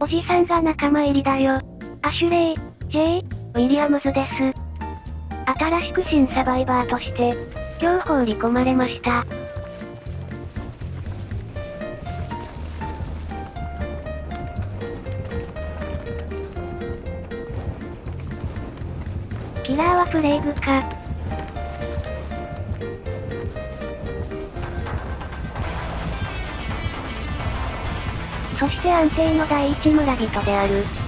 おじさんが仲間入りだよ。アシュレイ、ジェイ、ウィリアムズです。新しく新サバイバーとして、今日放り込まれました。キラーはプレイグか。して安定の第一村人である。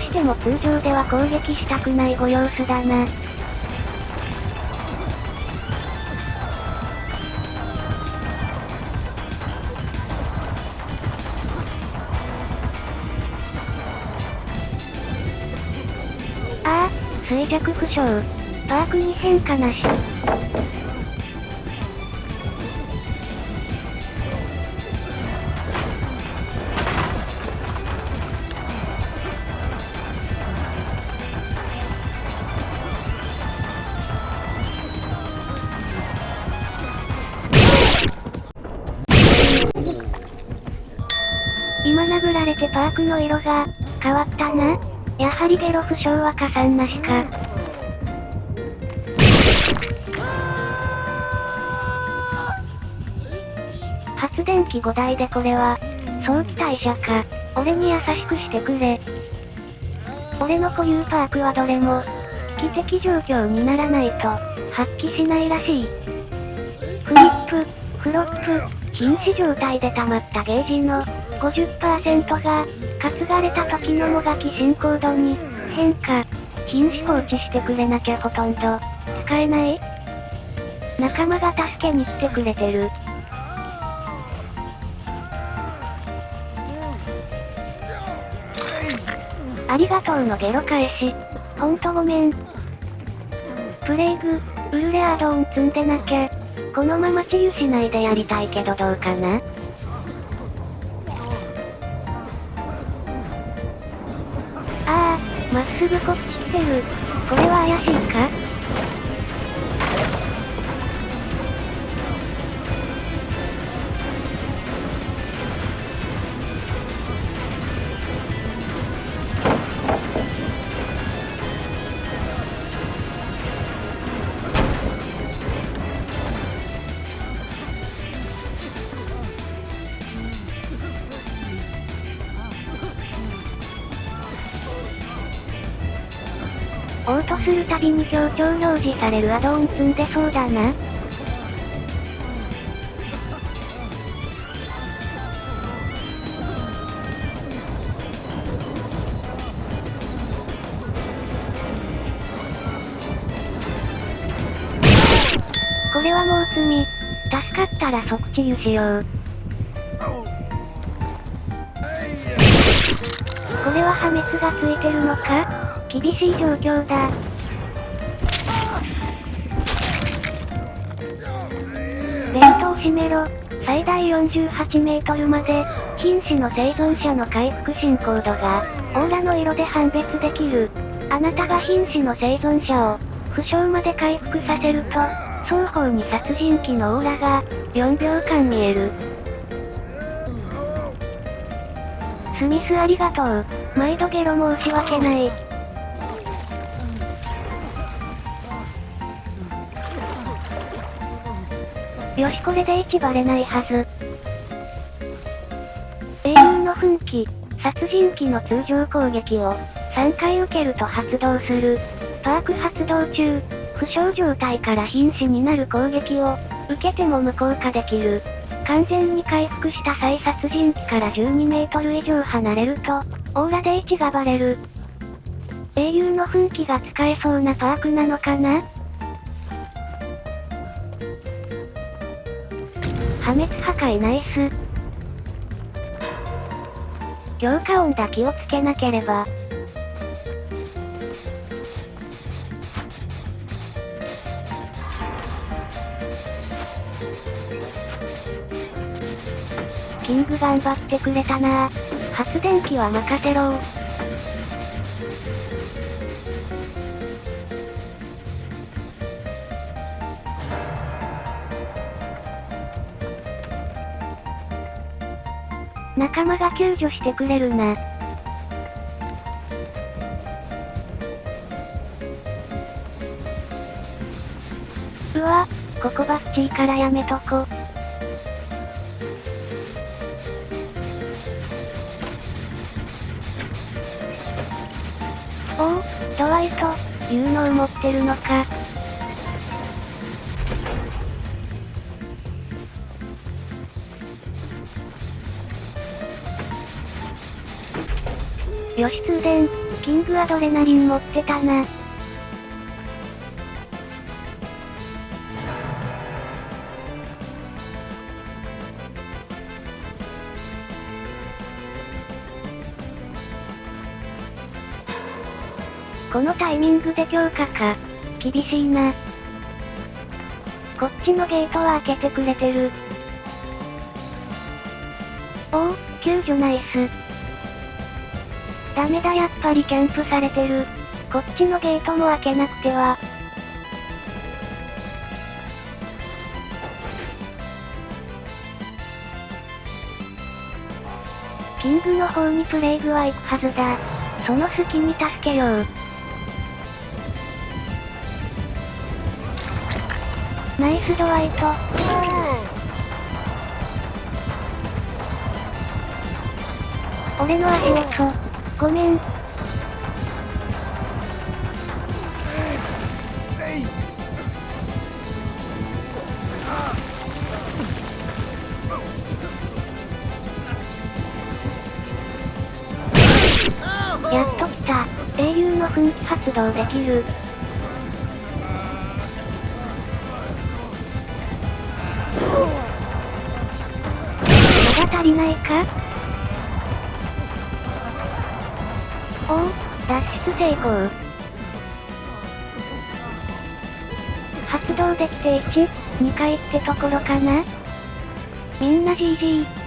しても通常では攻撃したくないご様子だな。ああ、衰弱負傷。パークに変化なし。てパークの色が、変わったな。やはりゲロ負傷は加算なしか。発電機5台でこれは、早期退社か。俺に優しくしてくれ。俺の固有パークはどれも、危機的状況にならないと、発揮しないらしい。フリップ、フロップ、禁止状態で溜まったゲージの、50%が、担がれた時のもがき進行度に、変化。瀕死放置してくれなきゃほとんど、使えない仲間が助けに来てくれてる。ありがとうのゲロ返し。ほんとごめん。プレイグ、ウルレアドーン積んでなきゃ。このまま治癒しないでやりたいけどどうかな？まっすぐこっち来てる。これは怪しいか？オートするたびに表彰表示されるアドオン積んでそうだな。これはもう積み。助かったら即治癒しよう。これは破滅がついてるのか？厳しい状況だ。ベルトを閉めろ。最大48メートルまで、瀕死の生存者の回復進行度が、オーラの色で判別できる。あなたが瀕死の生存者を、負傷まで回復させると、双方に殺人鬼のオーラが、4秒間見える。スミスありがとう。毎度ゲロ申し訳ない。よしこれで1バレないはず。英雄の奮起、殺人鬼の通常攻撃を3回受けると発動する。パーク発動中、負傷状態から瀕死になる攻撃を受けても無効化できる。完全に回復した再殺人鬼から12メートル以上離れると、オーラで位置がバレる。英雄の奮起が使えそうなパークなのかな？破滅破壊ナイス。強化音だ気をつけなければ。キング頑張ってくれたな発電機は任せろ仲間が救助してくれるな。うわ、ここバッチリからやめとこ。おお、ドワイト、いうのを持ってるのか。よし通電、キングアドレナリン持ってたな。このタイミングで強化か。厳しいな。こっちのゲートは開けてくれてる。おお、救助ナイス。ダメだやっぱりキャンプされてる。こっちのゲートも開けなくては。キングの方にプレイグは行くはずだ。その隙に助けよう。ナイスドワイト。俺の足音。ごめん。やっと来た。英雄の噴気発動できる。まだ足りないか？おお、脱出成功。発動できて1、2回ってところかな？みんな GG。